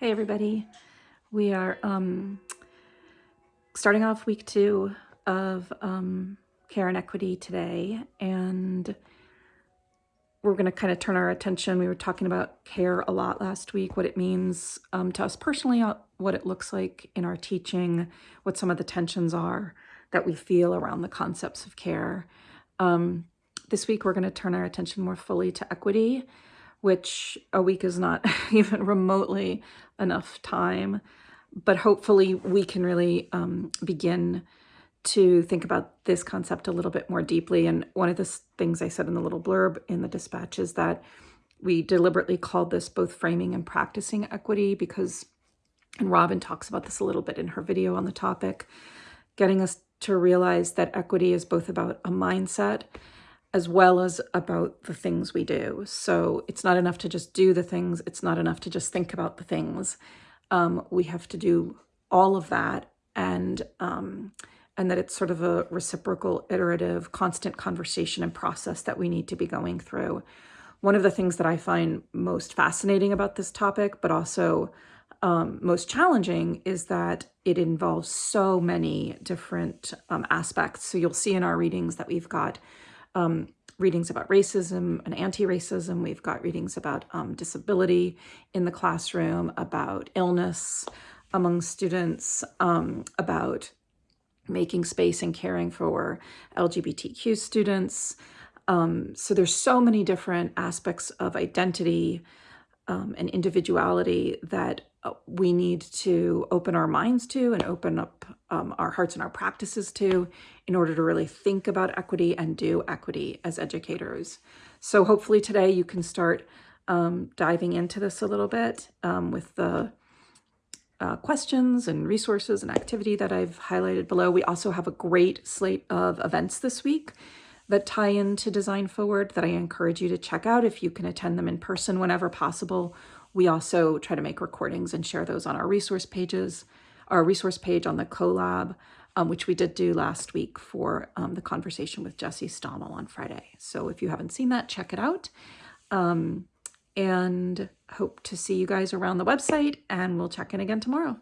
Hey everybody. We are um, starting off week two of um, Care and Equity today and we're going to kind of turn our attention. We were talking about care a lot last week, what it means um, to us personally, uh, what it looks like in our teaching, what some of the tensions are that we feel around the concepts of care. Um, this week, we're going to turn our attention more fully to equity which a week is not even remotely enough time. But hopefully we can really um, begin to think about this concept a little bit more deeply. And one of the things I said in the little blurb in the dispatch is that we deliberately called this both framing and practicing equity because, and Robin talks about this a little bit in her video on the topic, getting us to realize that equity is both about a mindset as well as about the things we do. So it's not enough to just do the things. It's not enough to just think about the things. Um, we have to do all of that and um, and that it's sort of a reciprocal, iterative, constant conversation and process that we need to be going through. One of the things that I find most fascinating about this topic, but also um, most challenging, is that it involves so many different um, aspects. So you'll see in our readings that we've got um, readings about racism and anti-racism. We've got readings about um, disability in the classroom, about illness among students, um, about making space and caring for LGBTQ students. Um, so there's so many different aspects of identity um, individuality that uh, we need to open our minds to and open up um, our hearts and our practices to in order to really think about equity and do equity as educators. So hopefully today you can start um, diving into this a little bit um, with the uh, questions and resources and activity that I've highlighted below. We also have a great slate of events this week that tie into Design Forward that I encourage you to check out if you can attend them in person whenever possible we also try to make recordings and share those on our resource pages, our resource page on the CoLab, um, which we did do last week for um, the conversation with Jesse Stommel on Friday. So if you haven't seen that, check it out. Um, and hope to see you guys around the website and we'll check in again tomorrow.